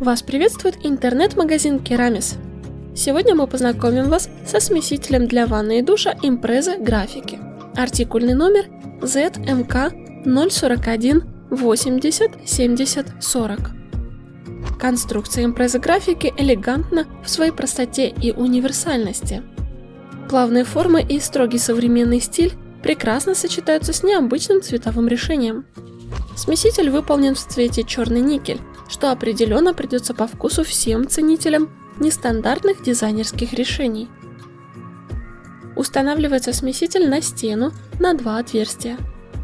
Вас приветствует интернет-магазин Керамис. Сегодня мы познакомим вас со смесителем для ванны и душа Impreza графики. Артикульный номер ZMK 041 80 70 40. Конструкция Impreza графики элегантна в своей простоте и универсальности. Плавные формы и строгий современный стиль прекрасно сочетаются с необычным цветовым решением. Смеситель выполнен в цвете черный никель, что определенно придется по вкусу всем ценителям нестандартных дизайнерских решений. Устанавливается смеситель на стену на два отверстия.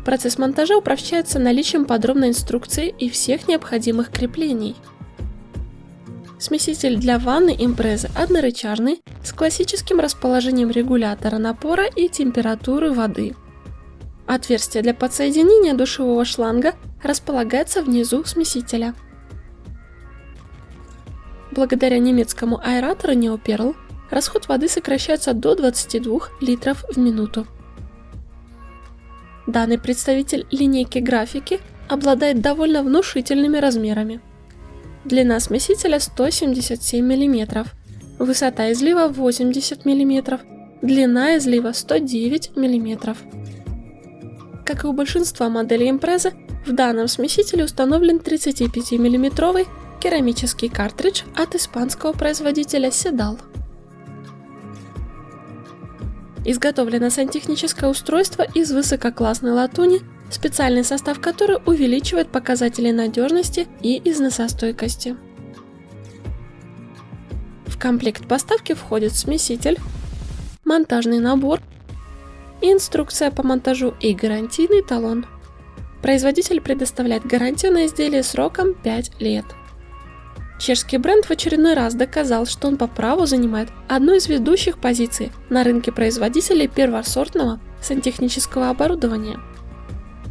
Процесс монтажа упрощается наличием подробной инструкции и всех необходимых креплений. Смеситель для ванны Impreza однорычажный с классическим расположением регулятора напора и температуры воды. Отверстие для подсоединения душевого шланга располагается внизу смесителя. Благодаря немецкому аэратору Neoperl расход воды сокращается до 22 литров в минуту. Данный представитель линейки графики обладает довольно внушительными размерами. Длина смесителя 177 мм, высота излива 80 мм, длина излива 109 мм. Как и у большинства моделей Impreza, в данном смесителе установлен 35 миллиметровый керамический картридж от испанского производителя Sedal. Изготовлено сантехническое устройство из высококлассной латуни, специальный состав которой увеличивает показатели надежности и износостойкости. В комплект поставки входит смеситель, монтажный набор, инструкция по монтажу и гарантийный талон. Производитель предоставляет гарантию на изделие сроком 5 лет. Чешский бренд в очередной раз доказал, что он по праву занимает одну из ведущих позиций на рынке производителей первосортного сантехнического оборудования.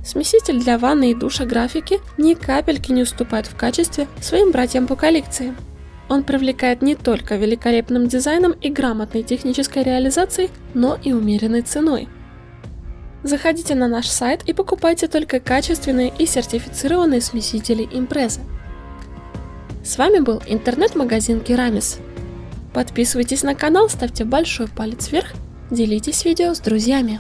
Смеситель для ванны и душа графики ни капельки не уступает в качестве своим братьям по коллекции. Он привлекает не только великолепным дизайном и грамотной технической реализацией, но и умеренной ценой. Заходите на наш сайт и покупайте только качественные и сертифицированные смесители Impreza. С вами был интернет-магазин Керамис. Подписывайтесь на канал, ставьте большой палец вверх, делитесь видео с друзьями.